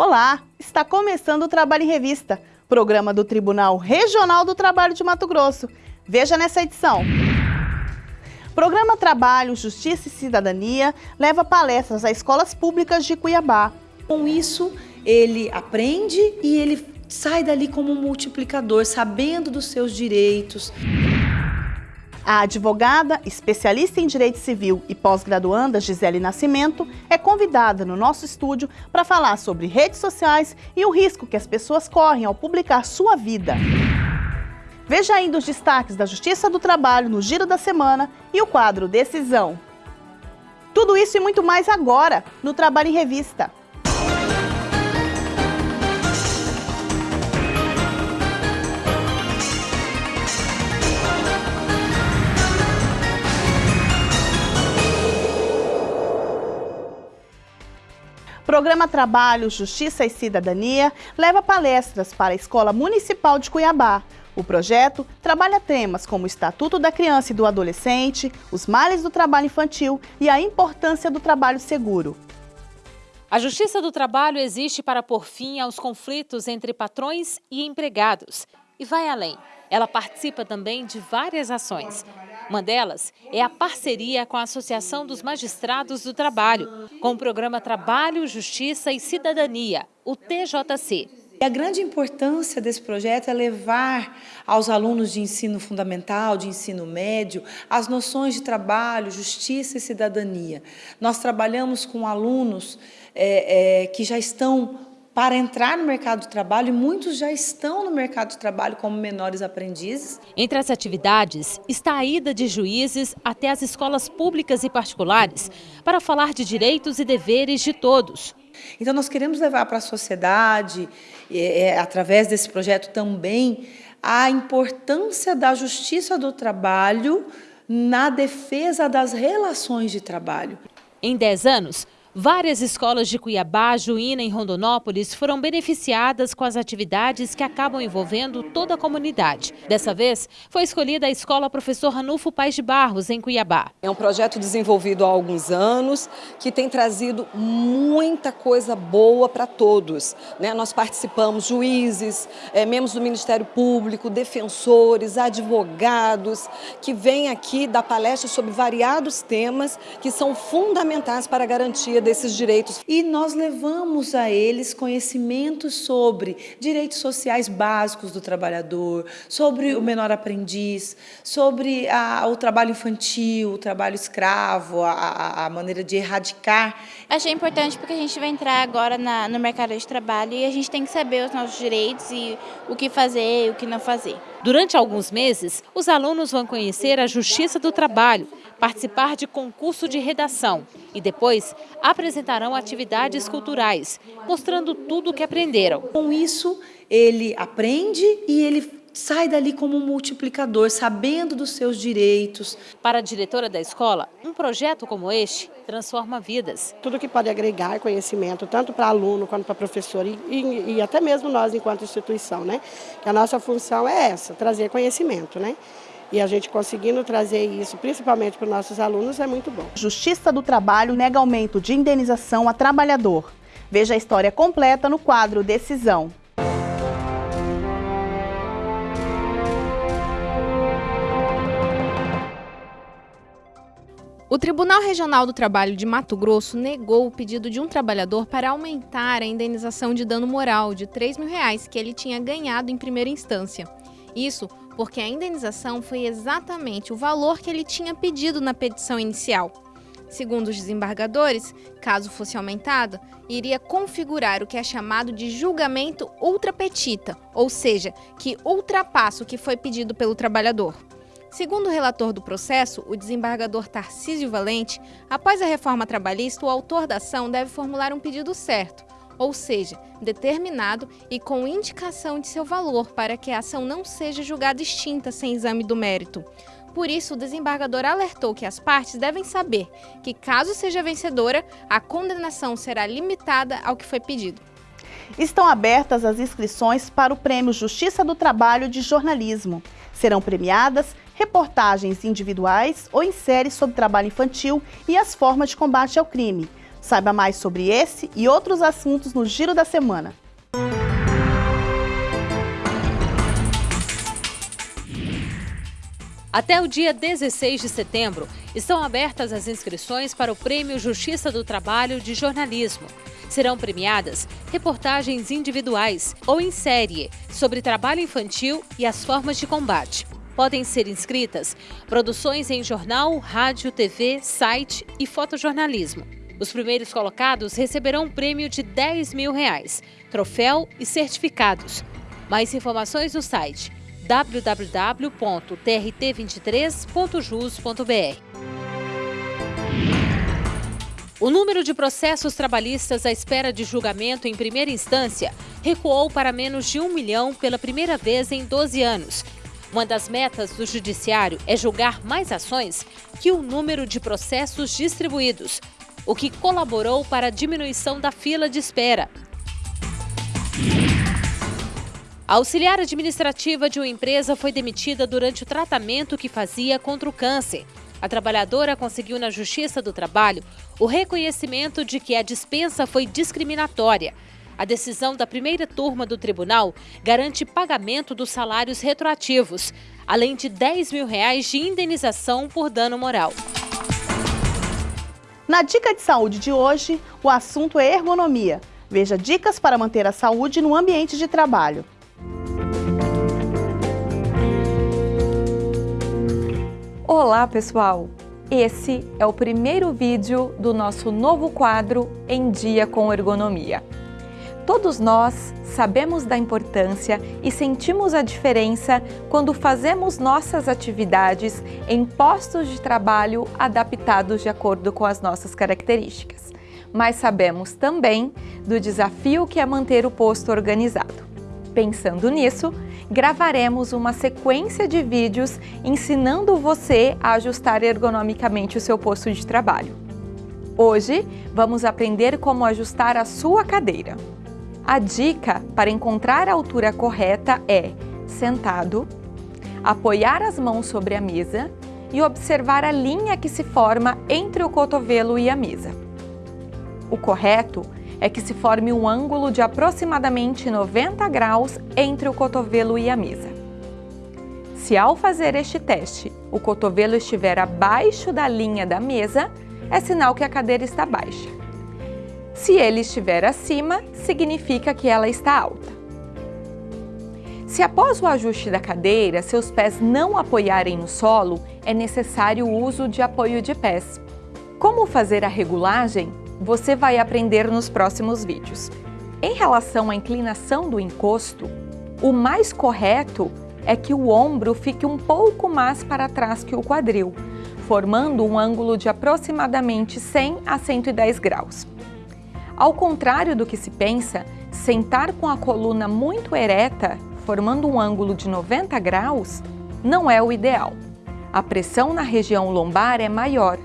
Olá, está começando o Trabalho em Revista, programa do Tribunal Regional do Trabalho de Mato Grosso. Veja nessa edição. Programa Trabalho, Justiça e Cidadania leva palestras a escolas públicas de Cuiabá. Com isso, ele aprende e ele sai dali como um multiplicador, sabendo dos seus direitos. A advogada, especialista em direito civil e pós-graduanda Gisele Nascimento é convidada no nosso estúdio para falar sobre redes sociais e o risco que as pessoas correm ao publicar sua vida. Veja ainda os destaques da Justiça do Trabalho no Giro da Semana e o quadro Decisão. Tudo isso e muito mais agora no Trabalho em Revista. Programa Trabalho, Justiça e Cidadania leva palestras para a Escola Municipal de Cuiabá. O projeto trabalha temas como o Estatuto da Criança e do Adolescente, os males do trabalho infantil e a importância do trabalho seguro. A Justiça do Trabalho existe para pôr fim aos conflitos entre patrões e empregados e vai além. Ela participa também de várias ações. Uma delas é a parceria com a Associação dos Magistrados do Trabalho, com o programa Trabalho, Justiça e Cidadania, o TJC. E a grande importância desse projeto é levar aos alunos de ensino fundamental, de ensino médio, as noções de trabalho, justiça e cidadania. Nós trabalhamos com alunos é, é, que já estão para entrar no mercado de trabalho e muitos já estão no mercado de trabalho como menores aprendizes. Entre as atividades está a ida de juízes até as escolas públicas e particulares para falar de direitos e deveres de todos. Então nós queremos levar para a sociedade, é, é, através desse projeto também, a importância da justiça do trabalho na defesa das relações de trabalho. Em 10 anos, Várias escolas de Cuiabá, Juína e Rondonópolis foram beneficiadas com as atividades que acabam envolvendo toda a comunidade. Dessa vez, foi escolhida a Escola Professor Ranulfo Paz de Barros, em Cuiabá. É um projeto desenvolvido há alguns anos que tem trazido muita coisa boa para todos. Né? Nós participamos juízes, é, membros do Ministério Público, defensores, advogados, que vêm aqui dar palestras sobre variados temas que são fundamentais para a garantia desses direitos. E nós levamos a eles conhecimento sobre direitos sociais básicos do trabalhador, sobre o menor aprendiz, sobre a, o trabalho infantil, o trabalho escravo, a, a, maneira de erradicar. Achei importante porque a gente vai entrar agora na, no mercado de trabalho e a gente tem que saber os nossos direitos e o que fazer e o que não fazer. Durante alguns meses, os alunos vão conhecer a Justiça do Trabalho, participar de concurso de redação e depois apresentarão atividades culturais, mostrando tudo o que aprenderam. Com isso, ele aprende e ele sai dali como um multiplicador, sabendo dos seus direitos. Para a diretora da escola, um projeto como este transforma vidas. Tudo que pode agregar conhecimento, tanto para aluno quanto para professor e, e, e, até mesmo nós enquanto instituição, né? Que a nossa função é essa, trazer conhecimento, né? E a gente conseguindo trazer isso, principalmente para os nossos alunos, é muito bom. Justiça do Trabalho nega aumento de indenização a trabalhador. Veja a história completa no quadro Decisão. O Tribunal Regional do Trabalho de Mato Grosso negou o pedido de um trabalhador para aumentar a indenização de dano moral de 3 mil reais que ele tinha ganhado em primeira instância. Isso porque a indenização foi exatamente o valor que ele tinha pedido na petição inicial. Segundo os desembargadores, caso fosse aumentado, iria configurar o que é chamado de julgamento ultrapetita, ou seja, que ultrapassa o que foi pedido pelo trabalhador. Segundo o relator do processo, o desembargador Tarcísio Valente, após a reforma trabalhista, o autor da ação deve formular um pedido certo, ou seja, determinado e com indicação de seu valor para que a ação não seja julgada extinta sem exame do mérito. Por isso, o desembargador alertou que as partes devem saber que, caso seja vencedora, a condenação será limitada ao que foi pedido. Estão abertas as inscrições para o Prêmio Justiça do Trabalho de Jornalismo. Serão premiadas reportagens individuais ou em séries sobre trabalho infantil e as formas de combate ao crime. Saiba mais sobre esse e outros assuntos no Giro da Semana. Até o dia 16 de setembro, estão abertas as inscrições para o Prêmio Justiça do Trabalho de Jornalismo. Serão premiadas reportagens individuais ou em série sobre trabalho infantil e as formas de combate. Podem ser inscritas produções em jornal, rádio, TV, site e fotojornalismo. Os primeiros colocados receberão um prêmio de 10 mil reais, troféu e certificados. Mais informações no site www.trt23.jus.br. O número de processos trabalhistas à espera de julgamento em primeira instância recuou para menos de um milhão pela primeira vez em 12 anos. Uma das metas do Judiciário é julgar mais ações que o número de processos distribuídos, o que colaborou para a diminuição da fila de espera. A auxiliar administrativa de uma empresa foi demitida durante o tratamento que fazia contra o câncer. A trabalhadora conseguiu na Justiça do Trabalho o reconhecimento de que a dispensa foi discriminatória. A decisão da primeira turma do tribunal garante pagamento dos salários retroativos, além de 10 mil reais de indenização por dano moral. Na Dica de Saúde de hoje, o assunto é ergonomia. Veja dicas para manter a saúde no ambiente de trabalho. Olá pessoal! Esse é o primeiro vídeo do nosso novo quadro Em Dia com Ergonomia. Todos nós sabemos da importância e sentimos a diferença quando fazemos nossas atividades em postos de trabalho adaptados de acordo com as nossas características. Mas sabemos também do desafio que é manter o posto organizado. Pensando nisso, gravaremos uma sequência de vídeos ensinando você a ajustar ergonomicamente o seu posto de trabalho. Hoje, vamos aprender como ajustar a sua cadeira. A dica para encontrar a altura correta é sentado, apoiar as mãos sobre a mesa e observar a linha que se forma entre o cotovelo e a mesa. O correto é que se forme um ângulo de aproximadamente 90 graus entre o cotovelo e a mesa. Se ao fazer este teste o cotovelo estiver abaixo da linha da mesa, é sinal que a cadeira está baixa. Se ele estiver acima, significa que ela está alta. Se após o ajuste da cadeira seus pés não apoiarem no solo, é necessário o uso de apoio de pés. Como fazer a regulagem você vai aprender nos próximos vídeos. Em relação à inclinação do encosto, o mais correto é que o ombro fique um pouco mais para trás que o quadril, formando um ângulo de aproximadamente 100 a 110 graus. Ao contrário do que se pensa, sentar com a coluna muito ereta, formando um ângulo de 90 graus, não é o ideal. A pressão na região lombar é maior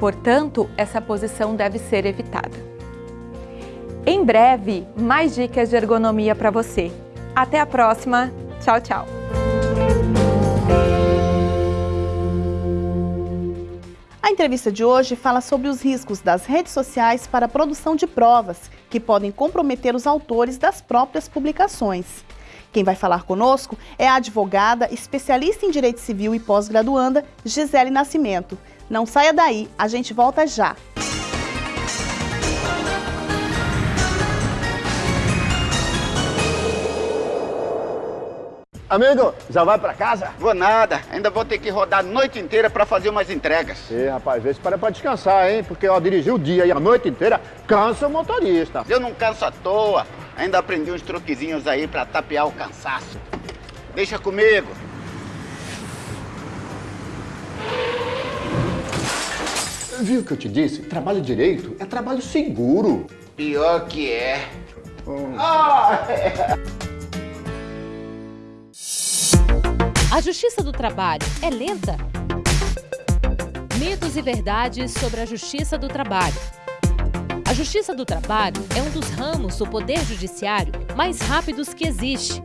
Portanto, essa posição deve ser evitada. Em breve, mais dicas de ergonomia para você. Até a próxima. Tchau, tchau. A entrevista de hoje fala sobre os riscos das redes sociais para a produção de provas, que podem comprometer os autores das próprias publicações. Quem vai falar conosco é a advogada, especialista em direito civil e pós-graduanda, Gisele Nascimento. Não saia daí, a gente volta já. Amigo, já vai pra casa? Vou nada, ainda vou ter que rodar a noite inteira pra fazer umas entregas. Ih, rapaz, vê se para pra descansar, hein? Porque, ó, dirigir o dia e a noite inteira cansa o motorista. Eu não canso à toa, ainda aprendi uns truquezinhos aí pra tapear o cansaço. Deixa comigo. Viu o que eu te disse? Trabalho direito é trabalho seguro. Pior que é. Hum. Ah, é. A justiça do trabalho é lenta? Mitos e verdades sobre a justiça do trabalho. A justiça do trabalho é um dos ramos do poder judiciário mais rápidos que existe.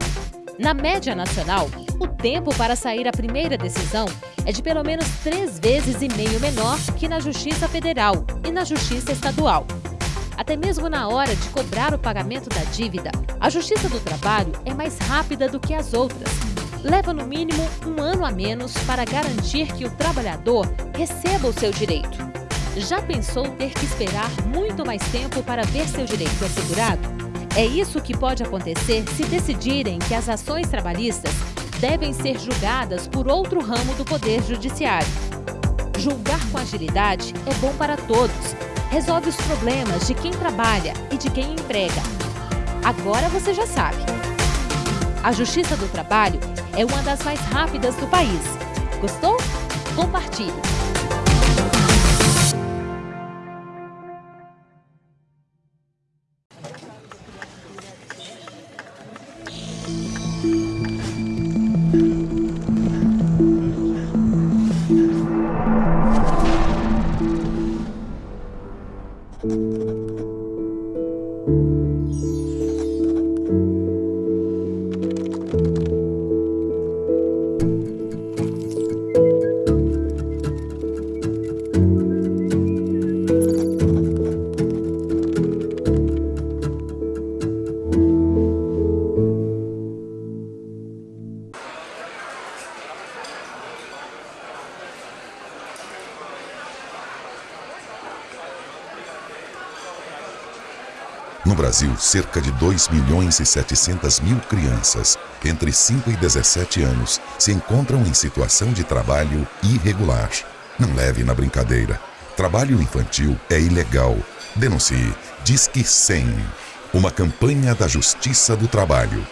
Na média nacional, o tempo para sair a primeira decisão é de pelo menos três vezes e meio menor que na Justiça Federal e na Justiça Estadual. até mesmo na hora de cobrar o pagamento da dívida. A Justiça do Trabalho é mais rápida do que as outras. Leva no mínimo um ano a menos para garantir que o trabalhador receba o seu direito. Já pensou ter que esperar muito mais tempo para ver seu direito assegurado? É isso que pode acontecer se decidirem que as ações trabalhistas devem ser julgadas por outro ramo do Poder Judiciário. Julgar com agilidade é bom para todos. Resolve os problemas de quem trabalha e de quem emprega. Agora você já sabe. A Justiça do Trabalho é uma das mais rápidas do país. Gostou? Compartilhe! Cerca de 2 milhões e 700 mil crianças entre 5 e 17 anos se encontram em situação de trabalho irregular. Não leve na brincadeira. Trabalho infantil é ilegal. Denuncie. Disque 100. Uma campanha da Justiça do Trabalho.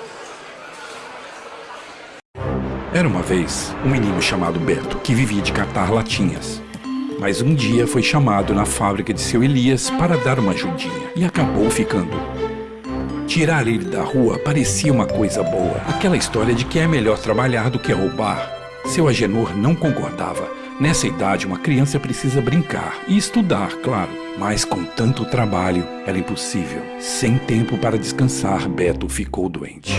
Era uma vez um menino chamado Beto que vivia de catar latinhas. Mas um dia foi chamado na fábrica de seu Elias para dar uma ajudinha e acabou ficando. Tirar ele da rua parecia uma coisa boa. Aquela história de que é melhor trabalhar do que roubar. Seu Agenor não concordava. Nessa idade, uma criança precisa brincar e estudar, claro. Mas com tanto trabalho, era impossível. Sem tempo para descansar, Beto ficou doente.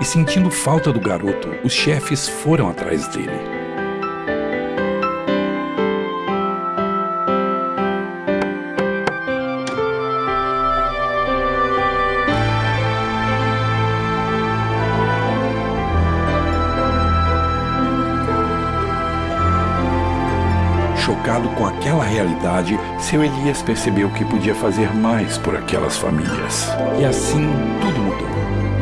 E sentindo falta do garoto, os chefes foram atrás dele. Chocado com aquela realidade, seu Elias percebeu que podia fazer mais por aquelas famílias. E assim tudo mudou.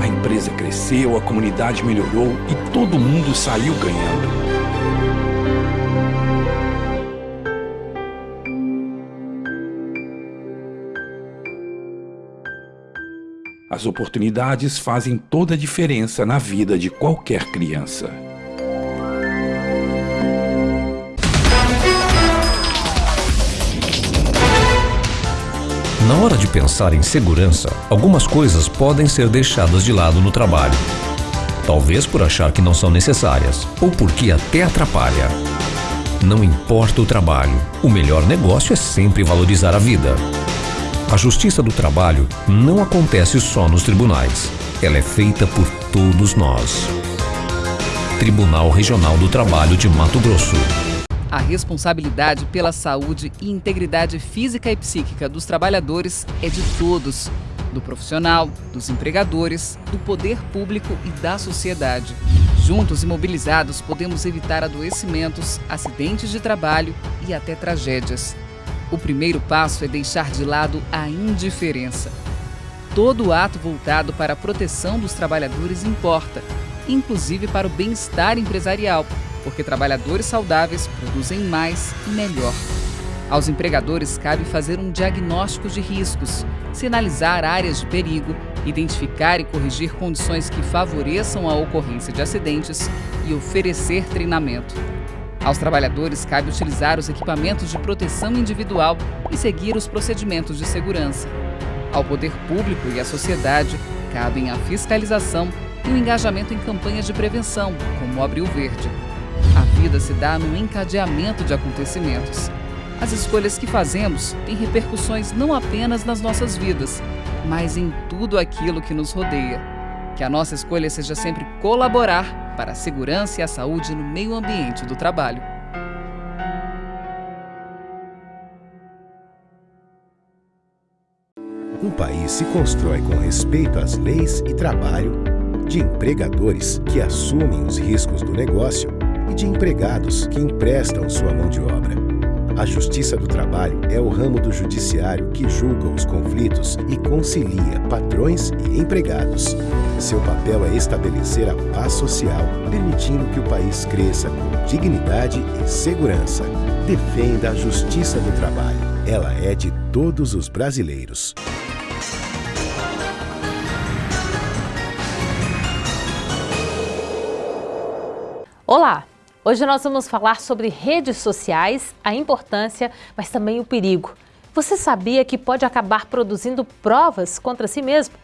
A empresa cresceu, a comunidade melhorou e todo mundo saiu ganhando. As oportunidades fazem toda a diferença na vida de qualquer criança. Na hora de pensar em segurança, algumas coisas podem ser deixadas de lado no trabalho. Talvez por achar que não são necessárias, ou porque até atrapalha. Não importa o trabalho, o melhor negócio é sempre valorizar a vida. A justiça do trabalho não acontece só nos tribunais. Ela é feita por todos nós. Tribunal Regional do Trabalho de Mato Grosso. A responsabilidade pela saúde e integridade física e psíquica dos trabalhadores é de todos, do profissional, dos empregadores, do poder público e da sociedade. Juntos e mobilizados, podemos evitar adoecimentos, acidentes de trabalho e até tragédias. O primeiro passo é deixar de lado a indiferença. Todo ato voltado para a proteção dos trabalhadores importa, inclusive para o bem-estar empresarial, porque trabalhadores saudáveis produzem mais e melhor. Aos empregadores cabe fazer um diagnóstico de riscos, sinalizar áreas de perigo, identificar e corrigir condições que favoreçam a ocorrência de acidentes e oferecer treinamento. Aos trabalhadores cabe utilizar os equipamentos de proteção individual e seguir os procedimentos de segurança. Ao poder público e à sociedade cabem a fiscalização e o engajamento em campanhas de prevenção, como o Abril Verde. A vida se dá no encadeamento de acontecimentos. As escolhas que fazemos têm repercussões não apenas nas nossas vidas, mas em tudo aquilo que nos rodeia. Que a nossa escolha seja sempre colaborar para a segurança e a saúde no meio ambiente do trabalho. Um país se constrói com respeito às leis e trabalho de empregadores que assumem os riscos do negócio e de empregados que emprestam sua mão de obra. A Justiça do Trabalho é o ramo do judiciário que julga os conflitos e concilia patrões e empregados. Seu papel é estabelecer a paz social, permitindo que o país cresça com dignidade e segurança. Defenda a Justiça do Trabalho. Ela é de todos os brasileiros. Olá! Hoje nós vamos falar sobre redes sociais, a importância, mas também o perigo. Você sabia que pode acabar produzindo provas contra si mesmo?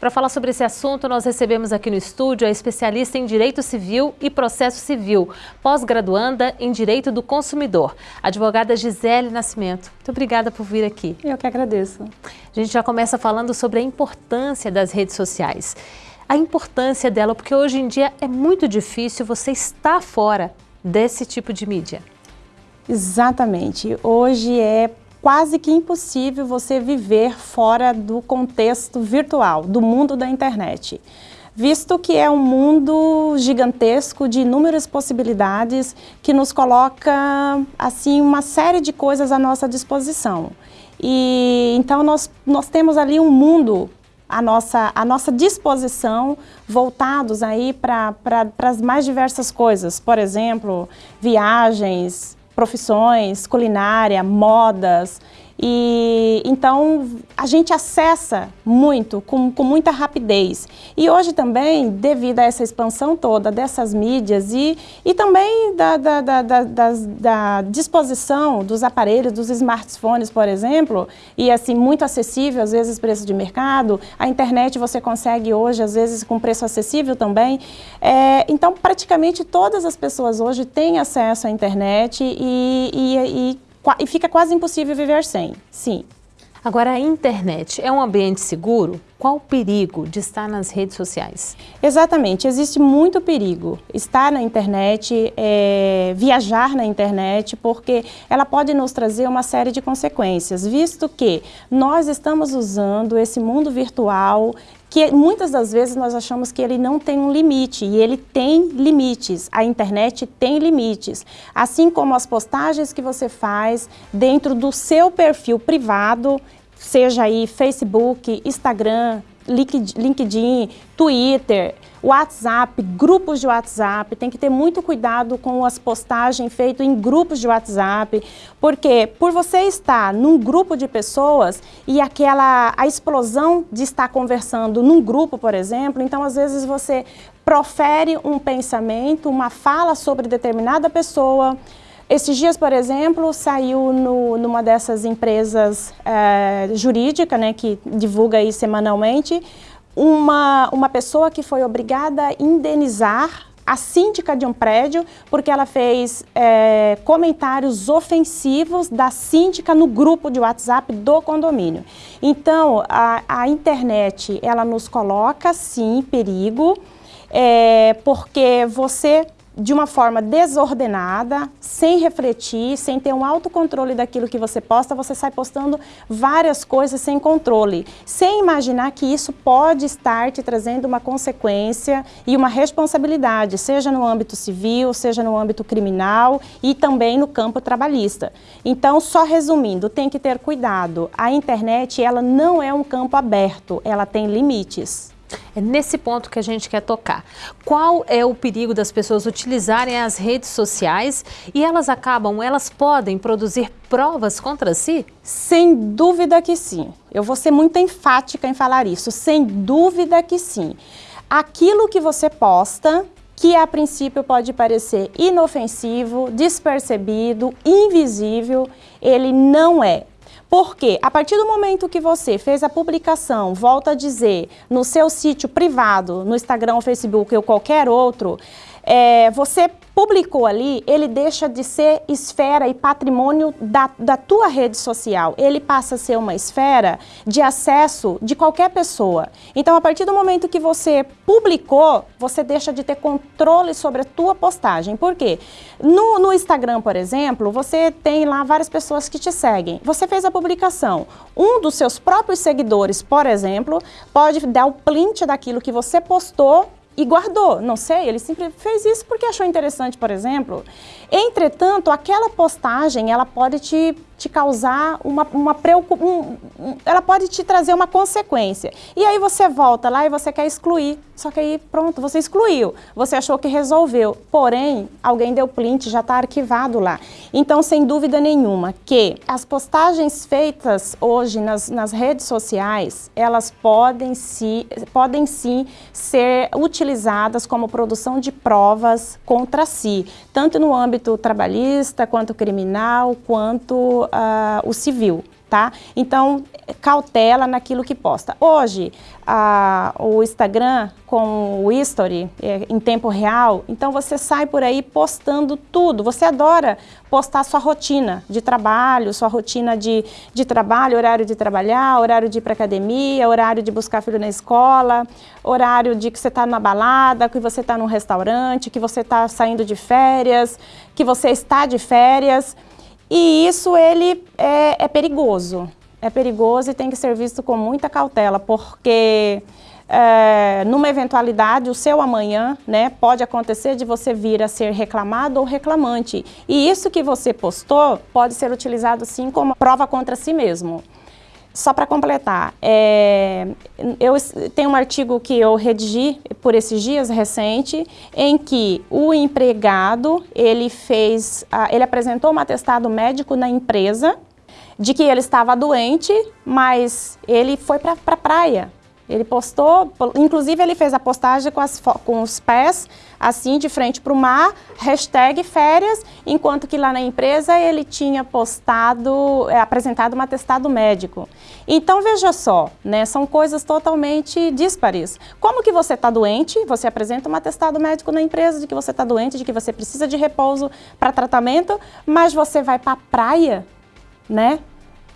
Para falar sobre esse assunto, nós recebemos aqui no estúdio a especialista em Direito Civil e Processo Civil, pós-graduanda em Direito do Consumidor, advogada Gisele Nascimento. Muito obrigada por vir aqui. Eu que agradeço. A gente já começa falando sobre a importância das redes sociais. A importância dela, porque hoje em dia é muito difícil você estar fora desse tipo de mídia. Exatamente. Hoje é quase que impossível você viver fora do contexto virtual, do mundo da internet. Visto que é um mundo gigantesco de inúmeras possibilidades que nos coloca assim uma série de coisas à nossa disposição. E então nós, nós temos ali um mundo à nossa, à nossa disposição, voltados aí para as mais diversas coisas, por exemplo, viagens, profissões, culinária, modas, e então a gente acessa muito, com, com muita rapidez. E hoje também, devido a essa expansão toda dessas mídias e, e também da, da, da, da, da disposição dos aparelhos, dos smartphones, por exemplo, e assim, muito acessível, às vezes preço de mercado, a internet você consegue hoje, às vezes com preço acessível também. É, então, praticamente todas as pessoas hoje têm acesso à internet e, e, e e fica quase impossível viver sem, sim. Agora, a internet é um ambiente seguro? Qual o perigo de estar nas redes sociais? Exatamente, existe muito perigo estar na internet, é, viajar na internet, porque ela pode nos trazer uma série de consequências, visto que nós estamos usando esse mundo virtual que muitas das vezes nós achamos que ele não tem um limite, e ele tem limites, a internet tem limites, assim como as postagens que você faz dentro do seu perfil privado, seja aí Facebook, Instagram, LinkedIn, Twitter, WhatsApp, grupos de WhatsApp, tem que ter muito cuidado com as postagens feitas em grupos de WhatsApp, porque por você estar num grupo de pessoas e aquela a explosão de estar conversando num grupo, por exemplo, então às vezes você profere um pensamento, uma fala sobre determinada pessoa, esses dias, por exemplo, saiu no, numa dessas empresas é, jurídica, né, que divulga aí semanalmente, uma, uma pessoa que foi obrigada a indenizar a síndica de um prédio porque ela fez é, comentários ofensivos da síndica no grupo de WhatsApp do condomínio. Então, a, a internet, ela nos coloca, sim, em perigo, é, porque você de uma forma desordenada, sem refletir, sem ter um autocontrole daquilo que você posta, você sai postando várias coisas sem controle, sem imaginar que isso pode estar te trazendo uma consequência e uma responsabilidade, seja no âmbito civil, seja no âmbito criminal e também no campo trabalhista. Então, só resumindo, tem que ter cuidado. A internet, ela não é um campo aberto, ela tem limites. É nesse ponto que a gente quer tocar. Qual é o perigo das pessoas utilizarem as redes sociais e elas acabam, elas podem produzir provas contra si? Sem dúvida que sim. Eu vou ser muito enfática em falar isso. Sem dúvida que sim. Aquilo que você posta, que a princípio pode parecer inofensivo, despercebido, invisível, ele não é. Porque a partir do momento que você fez a publicação, volta a dizer, no seu sítio privado, no Instagram, Facebook ou qualquer outro, é, você publicou ali, ele deixa de ser esfera e patrimônio da, da tua rede social. Ele passa a ser uma esfera de acesso de qualquer pessoa. Então, a partir do momento que você publicou, você deixa de ter controle sobre a tua postagem. Por quê? No, no Instagram, por exemplo, você tem lá várias pessoas que te seguem. Você fez a publicação. Um dos seus próprios seguidores, por exemplo, pode dar o print daquilo que você postou e guardou. Não sei, ele sempre fez isso porque achou interessante, por exemplo. Entretanto, aquela postagem, ela pode te te causar uma, uma preocupação, um, ela pode te trazer uma consequência. E aí você volta lá e você quer excluir, só que aí pronto, você excluiu, você achou que resolveu, porém, alguém deu print, já está arquivado lá. Então, sem dúvida nenhuma, que as postagens feitas hoje nas, nas redes sociais, elas podem, se, podem sim ser utilizadas como produção de provas contra si, tanto no âmbito trabalhista, quanto criminal, quanto uh, o civil, tá? Então, cautela naquilo que posta. Hoje, o Instagram com o History é, em tempo real, então você sai por aí postando tudo. Você adora postar sua rotina de trabalho, sua rotina de, de trabalho, horário de trabalhar, horário de ir para academia, horário de buscar filho na escola, horário de que você está na balada, que você está num restaurante, que você está saindo de férias, que você está de férias. E isso ele é, é, perigoso, é perigoso e tem que ser visto com muita cautela, porque é, numa eventualidade, o seu amanhã, né, pode acontecer de você vir a ser reclamado ou reclamante. E isso que você postou pode ser utilizado sim como prova contra si mesmo. Só para completar, é, eu tenho um artigo que eu redigi por esses dias recente, em que o empregado ele fez, ele apresentou um atestado médico na empresa de que ele estava doente, mas ele foi para a pra praia ele postou, inclusive ele fez a postagem com, as, com os pés assim de frente para o mar, hashtag férias, enquanto que lá na empresa ele tinha postado, é, apresentado um atestado médico. Então veja só, né, são coisas totalmente díspares. Como que você está doente, você apresenta um atestado médico na empresa de que você está doente, de que você precisa de repouso para tratamento, mas você vai para a praia, né?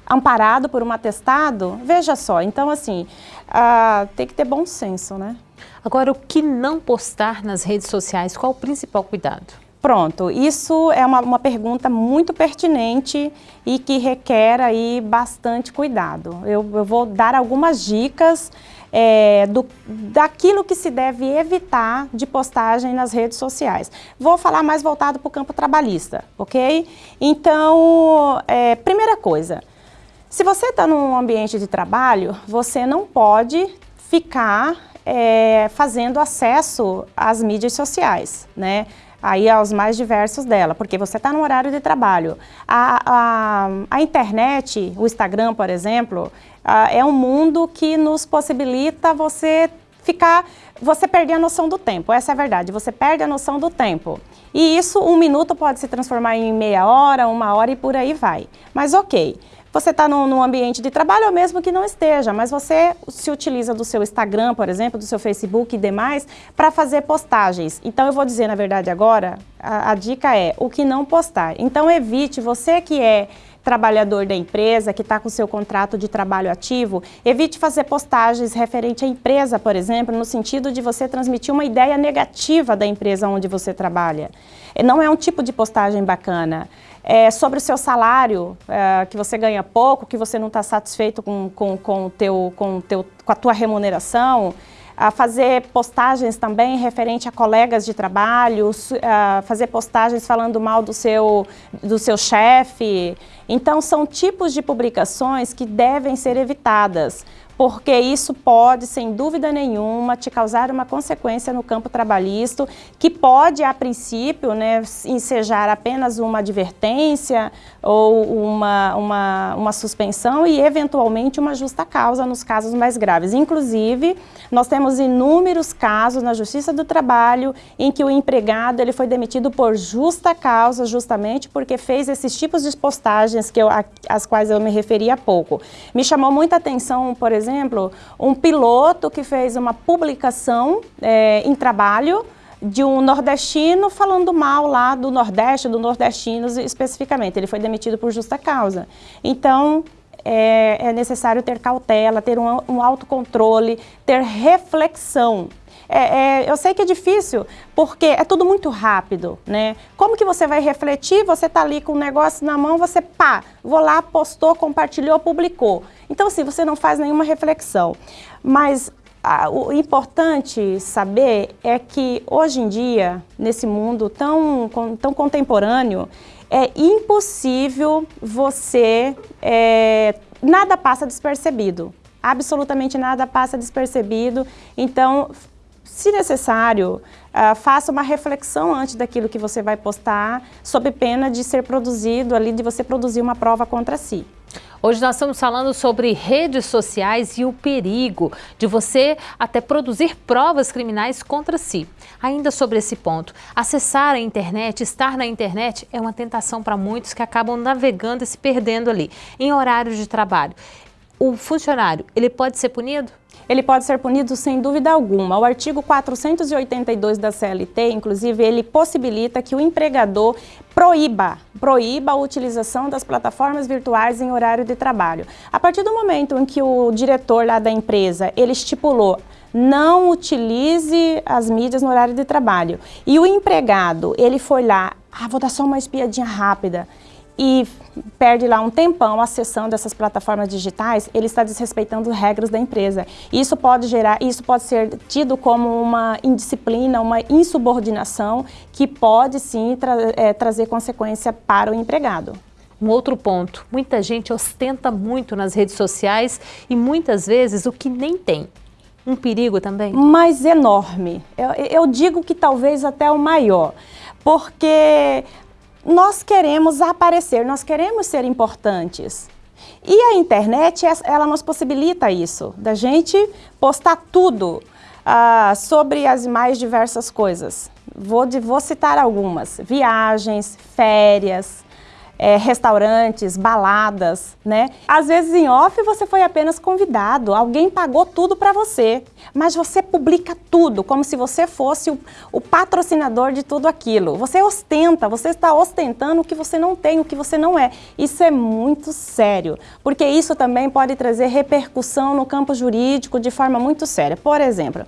Amparado por um atestado, veja só, então assim, uh, tem que ter bom senso, né? Agora, o que não postar nas redes sociais, qual o principal cuidado? Pronto, isso é uma, uma pergunta muito pertinente e que requer aí bastante cuidado. Eu, eu vou dar algumas dicas é, do, daquilo que se deve evitar de postagem nas redes sociais. Vou falar mais voltado para o campo trabalhista, ok? Então, é, primeira coisa, se você está num ambiente de trabalho, você não pode ficar é, fazendo acesso às mídias sociais, né? Aí aos mais diversos dela, porque você está no horário de trabalho. A, a, a, internet, o Instagram, por exemplo, a, é um mundo que nos possibilita você ficar, você perder a noção do tempo, essa é a verdade, você perde a noção do tempo. E isso, um minuto pode se transformar em meia hora, uma hora e por aí vai. Mas ok, você está num, num, ambiente de trabalho ou mesmo que não esteja, mas você se utiliza do seu Instagram, por exemplo, do seu Facebook e demais, para fazer postagens. Então eu vou dizer, na verdade, agora, a, a dica é o que não postar. Então evite, você que é trabalhador da empresa, que está com seu contrato de trabalho ativo, evite fazer postagens referente à empresa, por exemplo, no sentido de você transmitir uma ideia negativa da empresa onde você trabalha. Não é um tipo de postagem bacana é, sobre o seu salário, é, que você ganha pouco, que você não está satisfeito com, com, com, teu, com, teu, com a tua remuneração, a fazer postagens também referente a colegas de trabalho, a fazer postagens falando mal do seu, do seu chefe. Então, são tipos de publicações que devem ser evitadas porque isso pode, sem dúvida nenhuma, te causar uma consequência no campo trabalhista, que pode, a princípio, né, ensejar apenas uma advertência ou uma, uma, uma suspensão e, eventualmente, uma justa causa nos casos mais graves. Inclusive, nós temos inúmeros casos na Justiça do Trabalho em que o empregado ele foi demitido por justa causa, justamente porque fez esses tipos de postagens que eu, às quais eu me referi há pouco. Me chamou muita atenção, por exemplo, exemplo, um piloto que fez uma publicação é, em trabalho de um nordestino falando mal lá do Nordeste, do nordestinos especificamente. Ele foi demitido por justa causa. Então, é, é necessário ter cautela, ter um, um autocontrole, ter reflexão. É, é, eu sei que é difícil, porque é tudo muito rápido, né? Como que você vai refletir? Você está ali com o negócio na mão, você pá, vou lá, postou, compartilhou, publicou. Então, assim, você não faz nenhuma reflexão. Mas ah, o importante saber é que hoje em dia, nesse mundo tão, tão contemporâneo, é impossível você... É, nada passa despercebido. Absolutamente nada passa despercebido. Então, se necessário, uh, faça uma reflexão antes daquilo que você vai postar, sob pena de ser produzido ali, de você produzir uma prova contra si. Hoje nós estamos falando sobre redes sociais e o perigo de você até produzir provas criminais contra si. Ainda sobre esse ponto, acessar a internet, estar na internet é uma tentação para muitos que acabam navegando e se perdendo ali, em horários de trabalho. O funcionário, ele pode ser punido? ele pode ser punido sem dúvida alguma. O artigo 482 da CLT, inclusive, ele possibilita que o empregador proíba, proíba a utilização das plataformas virtuais em horário de trabalho. A partir do momento em que o diretor lá da empresa, ele estipulou não utilize as mídias no horário de trabalho. E o empregado, ele foi lá, ah, vou dar só uma espiadinha rápida e perde lá um tempão acessando essas plataformas digitais, ele está desrespeitando regras da empresa. Isso pode gerar, isso pode ser tido como uma indisciplina, uma insubordinação que pode sim tra é, trazer consequência para o empregado. Um outro ponto, muita gente ostenta muito nas redes sociais e muitas vezes o que nem tem. Um perigo também? Mas enorme. Eu, eu digo que talvez até o maior, porque nós queremos aparecer, nós queremos ser importantes. E a internet, ela nos possibilita isso, da gente postar tudo uh, sobre as mais diversas coisas. Vou, vou citar algumas, viagens, férias, é, restaurantes, baladas, né? Às vezes em off você foi apenas convidado, alguém pagou tudo para você, mas você publica tudo como se você fosse o, o, patrocinador de tudo aquilo. Você ostenta, você está ostentando o que você não tem, o que você não é. Isso é muito sério, porque isso também pode trazer repercussão no campo jurídico de forma muito séria. Por exemplo,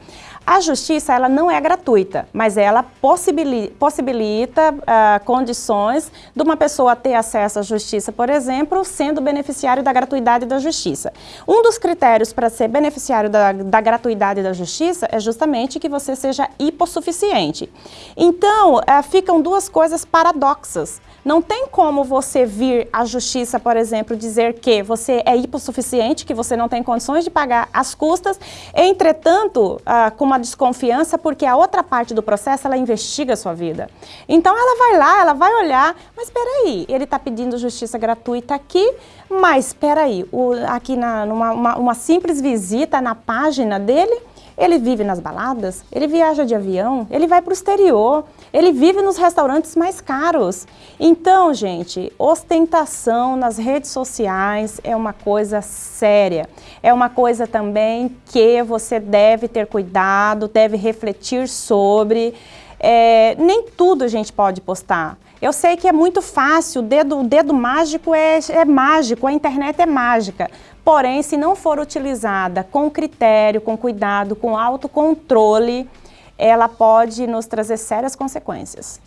a justiça ela não é gratuita, mas ela possibilita, possibilita uh, condições de uma pessoa ter acesso à justiça, por exemplo, sendo beneficiário da gratuidade da justiça. Um dos critérios para ser beneficiário da, da gratuidade da justiça é justamente que você seja hipossuficiente. Então, uh, ficam duas coisas paradoxas. Não tem como você vir à justiça, por exemplo, dizer que você é hipossuficiente, que você não tem condições de pagar as custas, entretanto, ah, com uma desconfiança, porque a outra parte do processo, ela investiga a sua vida. Então, ela vai lá, ela vai olhar, mas espera aí, ele está pedindo justiça gratuita aqui, mas espera aí, o, aqui na, numa uma, uma simples visita na página dele, ele vive nas baladas, ele viaja de avião, ele vai para o exterior, ele vive nos restaurantes mais caros. Então, gente, ostentação nas redes sociais é uma coisa séria. É uma coisa também que você deve ter cuidado, deve refletir sobre. É, nem tudo a gente pode postar. Eu sei que é muito fácil, o dedo, o dedo mágico é, é mágico, a internet é mágica. Porém, se não for utilizada com critério, com cuidado, com autocontrole, ela pode nos trazer sérias consequências.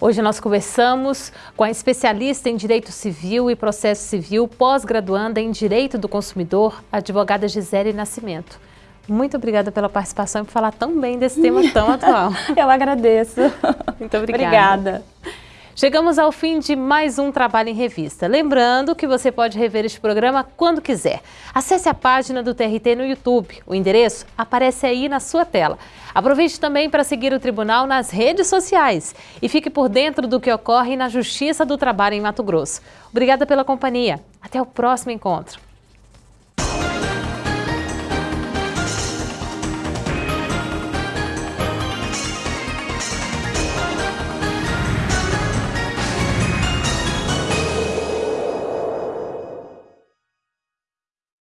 Hoje nós conversamos com a especialista em Direito Civil e Processo Civil, pós-graduanda em Direito do Consumidor, advogada Gisele Nascimento. Muito obrigada pela participação e por falar tão bem desse tema tão atual. Eu agradeço. Muito obrigada. Obrigada. Chegamos ao fim de mais um Trabalho em Revista. Lembrando que você pode rever este programa quando quiser. Acesse a página do TRT no YouTube. O endereço aparece aí na sua tela. Aproveite também para seguir o Tribunal nas redes sociais e fique por dentro do que ocorre na Justiça do Trabalho em Mato Grosso. Obrigada pela companhia. Até o próximo encontro.